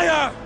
Fire!